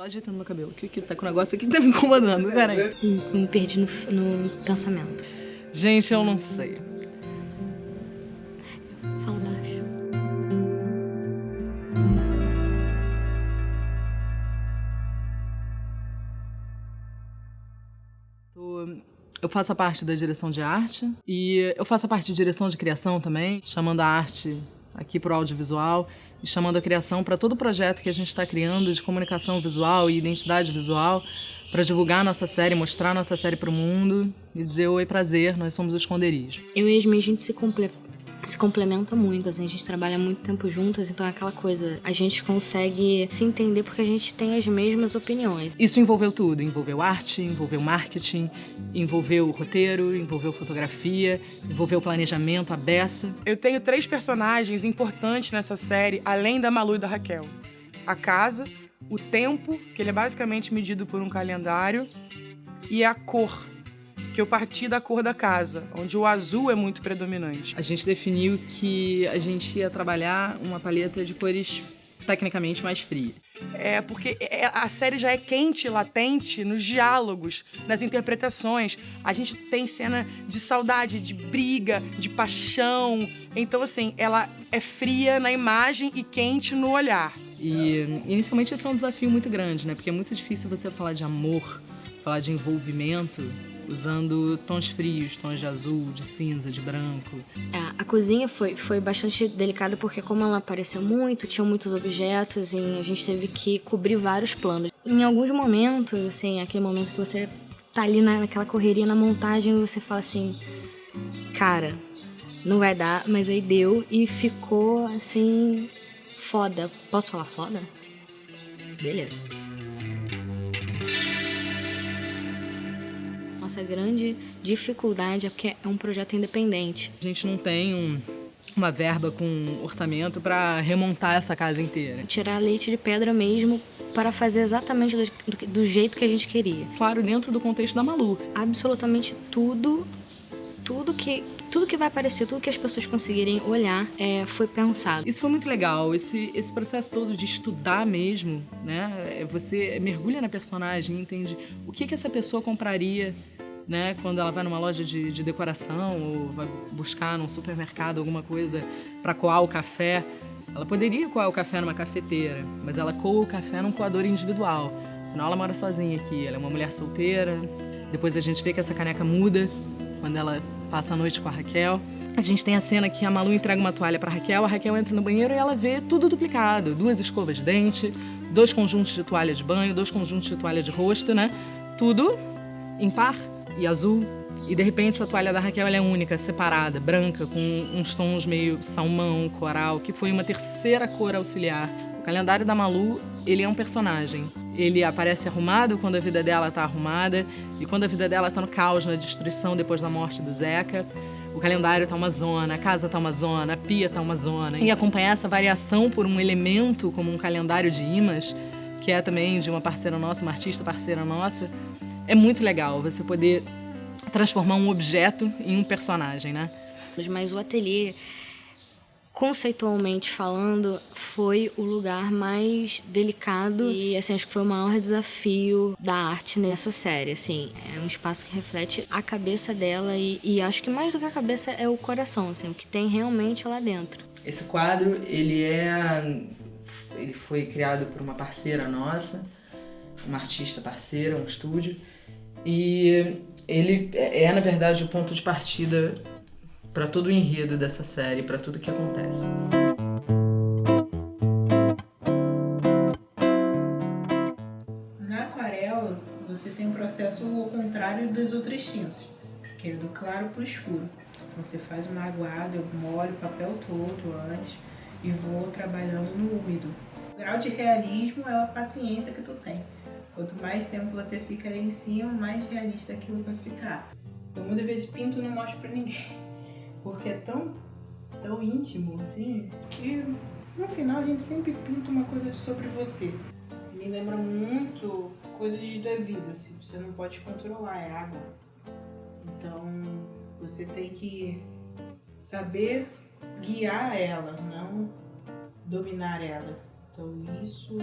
Só ajeitando meu cabelo, que, que tá com um negócio aqui que tá me incomodando, peraí. Me perdi no, no pensamento. Gente, eu não sei. Fala baixo. Eu faço a parte da direção de arte e eu faço a parte de direção de criação também, chamando a arte aqui para o audiovisual e chamando a criação para todo o projeto que a gente está criando de comunicação visual e identidade visual para divulgar nossa série, mostrar nossa série para o mundo e dizer oi, prazer, nós somos o Esconderijo. Eu e a a gente se, comple se complementa muito, assim, a gente trabalha muito tempo juntas, então é aquela coisa, a gente consegue se entender porque a gente tem as mesmas opiniões. Isso envolveu tudo, envolveu arte, envolveu marketing, envolveu roteiro, envolveu fotografia, envolveu planejamento, a beça. Eu tenho três personagens importantes nessa série, além da Malu e da Raquel. A casa, o tempo, que ele é basicamente medido por um calendário, e a cor, que eu parti da cor da casa, onde o azul é muito predominante. A gente definiu que a gente ia trabalhar uma paleta de cores tecnicamente mais fria. É porque é, a série já é quente, latente nos diálogos, nas interpretações. A gente tem cena de saudade, de briga, de paixão. Então, assim, ela é fria na imagem e quente no olhar. E inicialmente isso é um desafio muito grande, né? Porque é muito difícil você falar de amor, falar de envolvimento usando tons frios, tons de azul, de cinza, de branco. É, a cozinha foi, foi bastante delicada porque como ela apareceu muito, tinham muitos objetos e a gente teve que cobrir vários planos. Em alguns momentos, assim, aquele momento que você tá ali na, naquela correria na montagem, você fala assim, cara, não vai dar, mas aí deu e ficou assim foda. Posso falar foda? Beleza. Nossa grande dificuldade é porque é um projeto independente. A gente não tem um, uma verba com orçamento para remontar essa casa inteira. Tirar leite de pedra mesmo para fazer exatamente do, do, jeito que a gente queria. Claro, dentro do contexto da Malu. Absolutamente tudo, tudo que tudo que vai aparecer, tudo que as pessoas conseguirem olhar é, foi pensado. Isso foi muito legal, esse, esse processo todo de estudar mesmo, né? É, você mergulha na personagem e entende o que, que essa pessoa compraria né? Quando ela vai numa loja de, de decoração ou vai buscar num supermercado alguma coisa para coar o café, ela poderia coar o café numa cafeteira, mas ela coa o café num coador individual. Afinal, ela mora sozinha aqui, ela é uma mulher solteira. Depois a gente vê que essa caneca muda quando ela passa a noite com a Raquel. A gente tem a cena que a Malu entrega uma toalha para Raquel, a Raquel entra no banheiro e ela vê tudo duplicado. Duas escovas de dente, dois conjuntos de toalha de banho, dois conjuntos de toalha de rosto, né? Tudo em par e azul. E de repente a toalha da Raquel é única, separada, branca, com uns tons meio salmão, coral, que foi uma terceira cor auxiliar. O calendário da Malu, ele é um personagem. Ele aparece arrumado quando a vida dela está arrumada e quando a vida dela está no caos, na destruição depois da morte do Zeca. O calendário tá uma zona, a casa tá uma zona, a pia tá uma zona. E acompanhar essa variação por um elemento como um calendário de imãs, que é também de uma parceira nossa, uma artista parceira nossa, é muito legal você poder transformar um objeto em um personagem, né? Mas o ateliê, conceitualmente falando, foi o lugar mais delicado e assim, acho que foi o maior desafio da arte nessa série, assim. É um espaço que reflete a cabeça dela e, e acho que mais do que a cabeça é o coração, assim, o que tem realmente lá dentro. Esse quadro, ele é... ele foi criado por uma parceira nossa, uma artista parceira, um estúdio, e ele é, na verdade, o ponto de partida para todo o enredo dessa série, para tudo que acontece. Na aquarela, você tem um processo ao contrário das outras tintas, que é do claro para o escuro. Você faz uma aguada, eu molho o papel todo antes e vou trabalhando no úmido. O grau de realismo é a paciência que tu tem. Quanto mais tempo você fica ali em cima, mais realista aquilo vai ficar. Eu muitas vezes pinto e não mostro pra ninguém. Porque é tão, tão íntimo, assim, que no final a gente sempre pinta uma coisa sobre você. Me lembra muito coisas da vida, assim, você não pode controlar, é água. Então, você tem que saber guiar ela, não dominar ela. Então isso,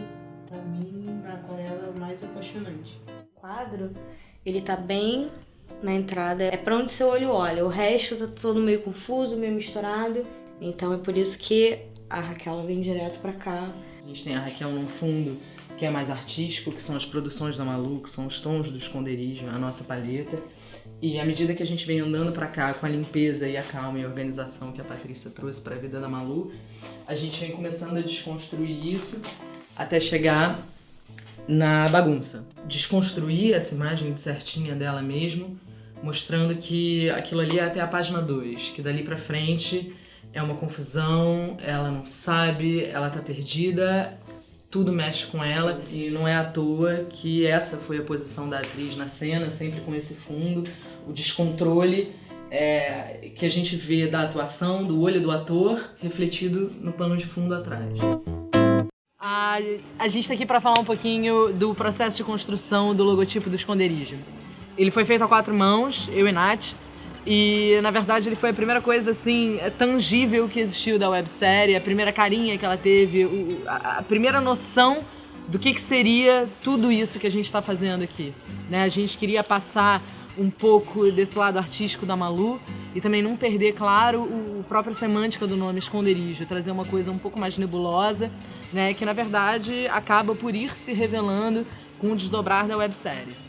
pra mim, na aquarela mais apaixonante. O quadro, ele tá bem na entrada, é pra onde seu olho olha. O resto tá todo meio confuso, meio misturado. Então é por isso que a Raquel vem direto pra cá. A gente tem a Raquel num fundo que é mais artístico, que são as produções da Malu, que são os tons do esconderijo, a nossa palheta. E à medida que a gente vem andando para cá com a limpeza e a calma e a organização que a Patrícia trouxe para a vida da Malu, a gente vem começando a desconstruir isso até chegar na bagunça. Desconstruir essa imagem certinha dela mesmo, mostrando que aquilo ali é até a página 2, que dali para frente é uma confusão, ela não sabe, ela tá perdida, tudo mexe com ela e não é à toa que essa foi a posição da atriz na cena, sempre com esse fundo, o descontrole é, que a gente vê da atuação, do olho do ator, refletido no pano de fundo atrás. A, gente está aqui para falar um pouquinho do processo de construção do logotipo do esconderijo. Ele foi feito a quatro mãos, eu e Nath, e, na verdade, ele foi a primeira coisa, assim, tangível que existiu da websérie, a primeira carinha que ela teve, a, primeira noção do que, que seria tudo isso que a gente está fazendo aqui. Né? A gente queria passar um pouco desse lado artístico da Malu e também não perder, claro, o, o própria semântica do nome esconderijo, trazer uma coisa um pouco mais nebulosa, né, que na verdade acaba por ir se revelando com o desdobrar da websérie.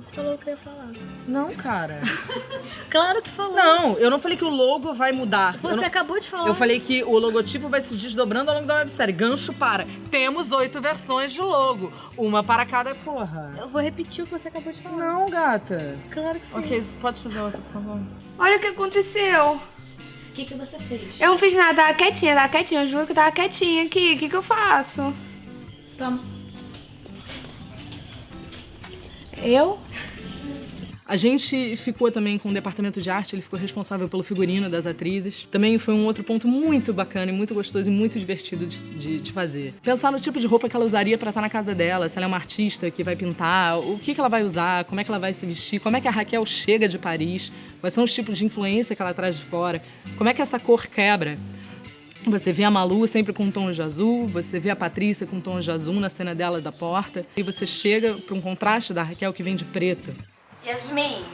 Você falou o que eu ia falar. Não, cara. claro que falou. Não, eu não falei que o logo vai mudar. Você não... acabou de falar. Eu falei que o logotipo vai se desdobrando ao longo da websérie. Gancho para. Temos oito versões de logo. Uma para cada porra. Eu vou repetir o que você acabou de falar. Não, gata. Claro que sim. Ok, pode fazer outra, por favor. Olha o que aconteceu. O que, que você fez? Eu não fiz nada, tava quietinha, tava quietinha. Eu juro que tava quietinha aqui. O que, que eu faço? Toma. Eu? A gente ficou também com o departamento de arte, ele ficou responsável pelo figurino das atrizes. Também foi um outro ponto muito bacana e muito gostoso e muito divertido de, de, de fazer. Pensar no tipo de roupa que ela usaria para estar na casa dela, se ela é uma artista que vai pintar, o que, que ela vai usar, como é que ela vai se vestir, como é que a Raquel chega de Paris, quais são os tipos de influência que ela traz de fora, como é que essa cor quebra. Você vê a Malu sempre com tons de azul, você vê a Patrícia com tons de azul na cena dela da porta, e você chega para um contraste da Raquel que vem de preto. Yasmin,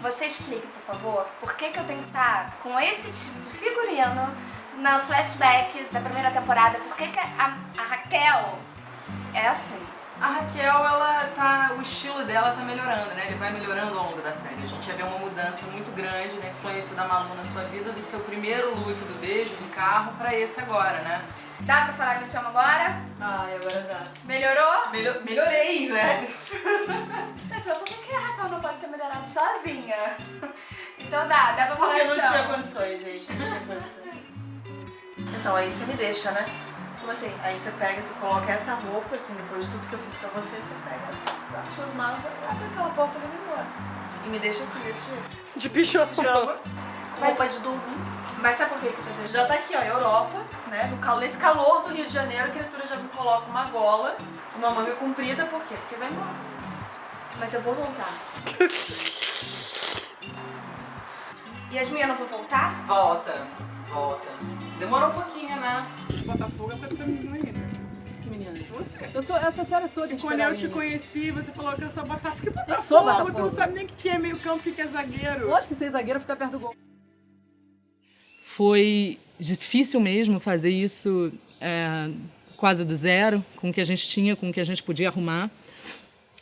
você explica, por favor, por que, que eu tenho que estar com esse tipo de figurino no flashback da primeira temporada? Por que, que a, a Raquel é assim? A Raquel, ela tá, o estilo dela tá melhorando, né? Ele vai melhorando ao longo da série. A gente já vê uma mudança muito grande, né? Influência da Malu na sua vida, do seu primeiro look do beijo, do carro, pra esse agora, né? Dá pra falar que eu te amo agora? Ai, agora dá. Melhorou? Melhor, melhorei, né? Gente, mas por que a Raquel não pode ter melhorado sozinha? Então dá, dá pra falar Porque que não te tinha amo. condições, gente, não tinha condições. Então, aí você me deixa, né? Como assim? Aí você pega, você coloca essa roupa, assim, depois de tudo que eu fiz pra você, você pega as suas malas, abre aquela porta e vai embora. E me deixa assim, desse jeito. De pijama. Pijama, com Mas- roupa de dormir. Mas sabe por que que eu tô Você já tá aqui, ó, Europa, né? No cal... Nesse calor do Rio de Janeiro, a criatura já me coloca uma gola, uma manga comprida, por quê? Porque vai embora. Mas eu vou voltar. Yasmin, eu não vou voltar? Volta, volta. Demorou um pouquinho, né? Botafogo é pra essa menina ainda. Que menina. Você. Eu sou essa série toda Quando eu te conheci, você falou que eu sou Botafogo. Que Botafogo? sou Tu não Botafogo. sabe nem o que é meio campo, o que é zagueiro. Lógico que ser zagueiro fica perto do gol. Foi difícil mesmo fazer isso é, quase do zero, com o que a gente tinha, com o que a gente podia arrumar.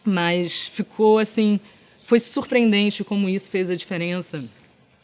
Mas ficou assim, foi surpreendente como isso fez a diferença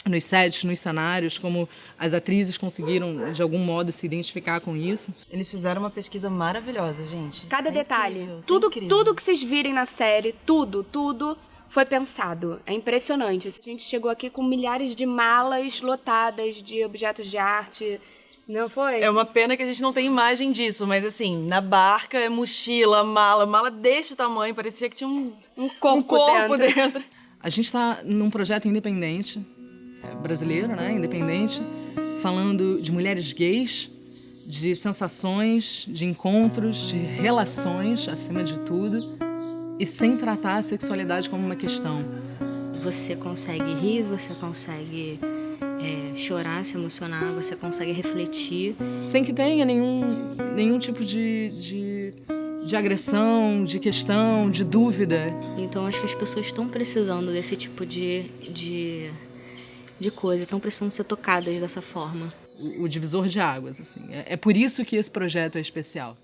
nos sets, nos cenários, como as atrizes conseguiram de algum modo se identificar com isso. Eles fizeram uma pesquisa maravilhosa, gente. Cada É detalhe. incrível, é tudo, incrível. tudo que vocês virem na série, tudo, tudo foi pensado. É impressionante. A gente chegou aqui com milhares de malas lotadas de objetos de arte. Não foi? É uma pena que a gente não tem imagem disso, mas assim, na barca é mochila, mala, mala deste tamanho, parecia que tinha um, um corpo, um corpo dentro. dentro. A gente está num projeto independente, é, brasileiro, né? Independente, falando de mulheres gays, de sensações, de encontros, de relações, acima de tudo, e sem tratar a sexualidade como uma questão. Você consegue rir, você consegue é, chorar, se emocionar, você consegue refletir. Sem que tenha nenhum, nenhum tipo de, de, de agressão, de questão, de dúvida. Então acho que as pessoas estão precisando desse tipo de, de, de coisa, estão precisando ser tocadas dessa forma. O, o divisor de águas, assim. É, é por isso que esse projeto é especial.